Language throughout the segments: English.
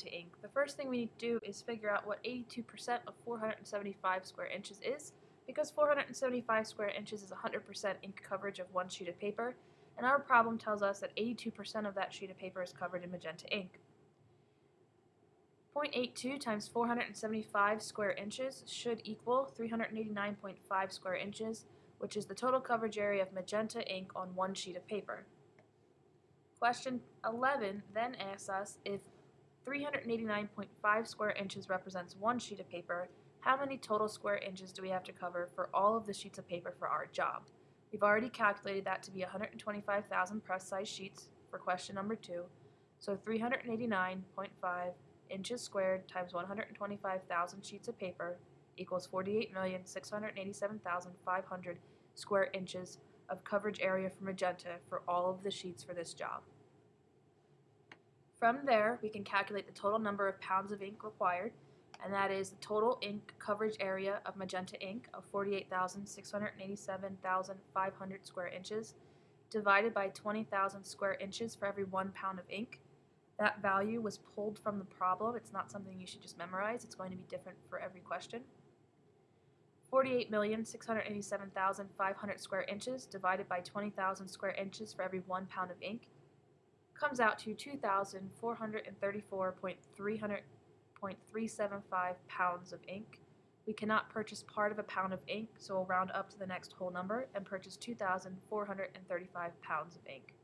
magenta ink. The first thing we need to do is figure out what 82% of 475 square inches is, because 475 square inches is 100% ink coverage of one sheet of paper, and our problem tells us that 82% of that sheet of paper is covered in magenta ink. 0.82 times 475 square inches should equal 389.5 square inches, which is the total coverage area of magenta ink on one sheet of paper. Question 11 then asks us if 389.5 square inches represents one sheet of paper, how many total square inches do we have to cover for all of the sheets of paper for our job? We've already calculated that to be 125,000 press size sheets for question number 2, so 389.5 inches squared times 125,000 sheets of paper equals 48,687,500 square inches of coverage area for magenta for all of the sheets for this job. From there, we can calculate the total number of pounds of ink required, and that is the total ink coverage area of magenta ink of 48,687,500 square inches divided by 20,000 square inches for every one pound of ink. That value was pulled from the problem. It's not something you should just memorize. It's going to be different for every question. 48,687,500 square inches divided by 20,000 square inches for every one pound of ink comes out to 2,434.375 pounds of ink. We cannot purchase part of a pound of ink, so we'll round up to the next whole number and purchase 2,435 pounds of ink.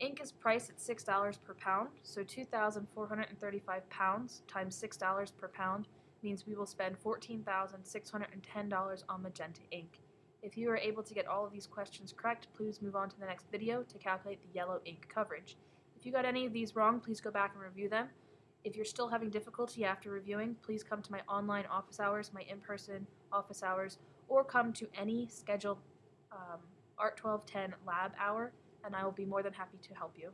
Ink is priced at $6 per pound, so 2,435 pounds times $6 per pound means we will spend $14,610 on magenta ink. If you are able to get all of these questions correct, please move on to the next video to calculate the yellow ink coverage. If you got any of these wrong, please go back and review them. If you're still having difficulty after reviewing, please come to my online office hours, my in-person office hours, or come to any scheduled um, ART 1210 lab hour, and I will be more than happy to help you.